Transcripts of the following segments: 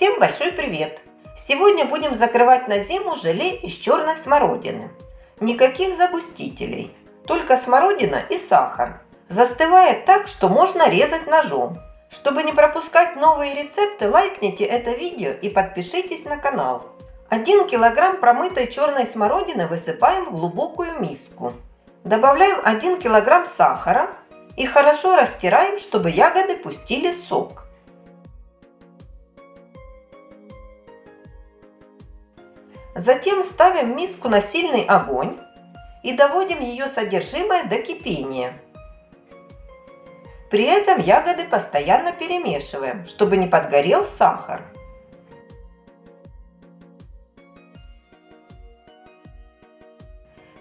Всем большой привет! Сегодня будем закрывать на зиму желе из черной смородины. Никаких загустителей, только смородина и сахар. Застывает так, что можно резать ножом. Чтобы не пропускать новые рецепты, лайкните это видео и подпишитесь на канал. 1 килограмм промытой черной смородины высыпаем в глубокую миску. Добавляем 1 килограмм сахара и хорошо растираем, чтобы ягоды пустили сок. Затем ставим миску на сильный огонь и доводим ее содержимое до кипения. При этом ягоды постоянно перемешиваем, чтобы не подгорел сахар.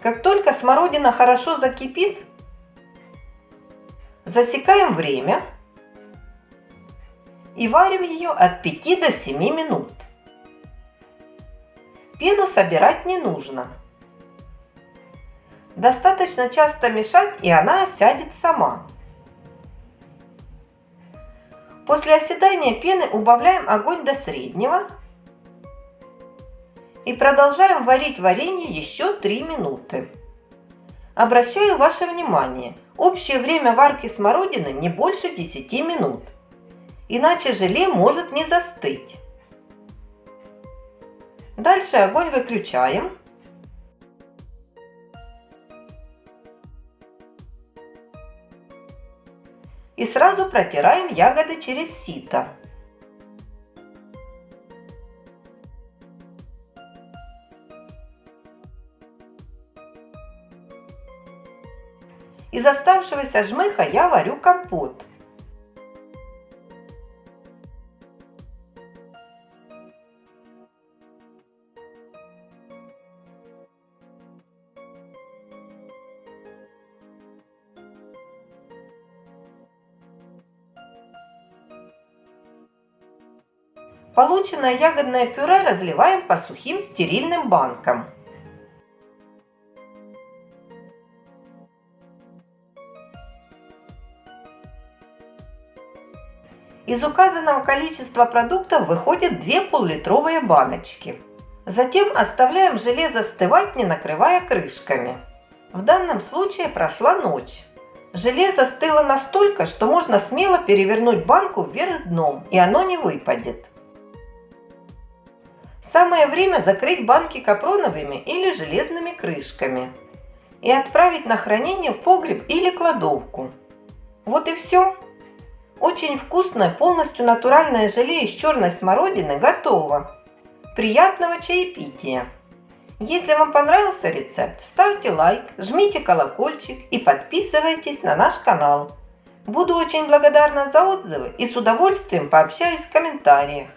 Как только смородина хорошо закипит, засекаем время и варим ее от 5 до 7 минут. Пену собирать не нужно. Достаточно часто мешать, и она осядет сама. После оседания пены убавляем огонь до среднего и продолжаем варить варенье еще 3 минуты. Обращаю ваше внимание, общее время варки смородины не больше 10 минут, иначе желе может не застыть. Дальше огонь выключаем. И сразу протираем ягоды через сито. Из оставшегося жмыха я варю компот. Полученное ягодное пюре разливаем по сухим стерильным банкам. Из указанного количества продуктов выходят 2 пол-литровые баночки. Затем оставляем желе застывать, не накрывая крышками. В данном случае прошла ночь. Желе застыло настолько, что можно смело перевернуть банку вверх дном, и оно не выпадет. Самое время закрыть банки капроновыми или железными крышками и отправить на хранение в погреб или кладовку. Вот и все. Очень вкусное, полностью натуральное желе из черной смородины готово. Приятного чаепития! Если вам понравился рецепт, ставьте лайк, жмите колокольчик и подписывайтесь на наш канал. Буду очень благодарна за отзывы и с удовольствием пообщаюсь в комментариях.